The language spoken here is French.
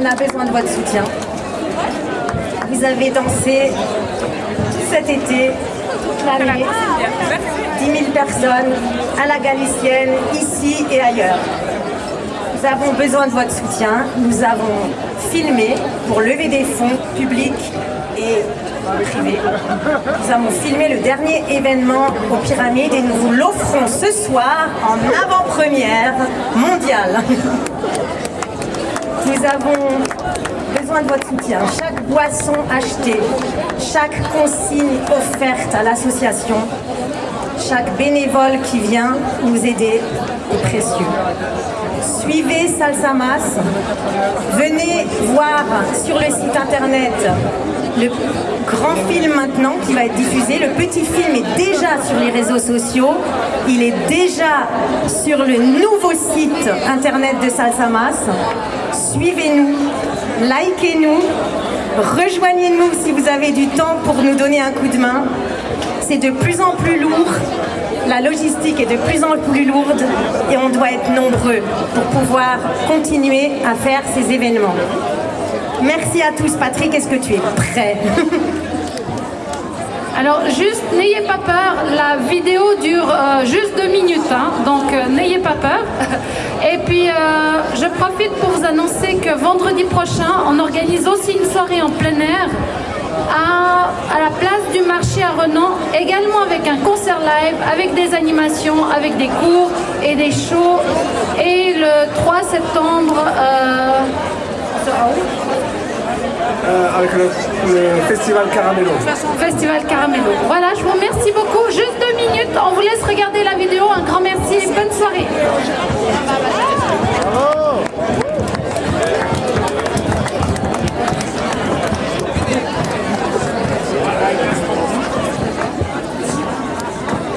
on a besoin de votre soutien. Vous avez dansé cet été, toute l'année, 10 000 personnes à la Galicienne, ici et ailleurs. Nous avons besoin de votre soutien. Nous avons filmé pour lever des fonds publics et privés. Nous avons filmé le dernier événement aux pyramides et nous vous l'offrons ce soir en avant-première mondiale. Nous avons besoin de votre soutien. Chaque boisson achetée, chaque consigne offerte à l'association, chaque bénévole qui vient nous aider est précieux. Suivez Salsamas, venez voir sur le site internet le grand film maintenant qui va être diffusé. Le petit film est déjà sur les réseaux sociaux. Il est déjà sur le nouveau site internet de Salsamas. Suivez-nous, likez-nous, rejoignez-nous si vous avez du temps pour nous donner un coup de main. C'est de plus en plus lourd, la logistique est de plus en plus lourde et on doit être nombreux pour pouvoir continuer à faire ces événements. Merci à tous. Patrick, est-ce que tu es prêt? Alors juste, n'ayez pas peur, la vidéo dure euh, juste deux minutes, hein, donc euh, n'ayez pas peur. Et puis, euh, je profite pour vous annoncer que vendredi prochain, on organise aussi une soirée en plein air à, à la place du marché à Renan, également avec un concert live, avec des animations, avec des cours et des shows. Et le 3 septembre, Euh, avec le, festival Caramello. Festival Caramello. Voilà, je vous remercie beaucoup. Juste deux minutes, on vous laisse regarder la vidéo. Un grand merci et bonne soirée.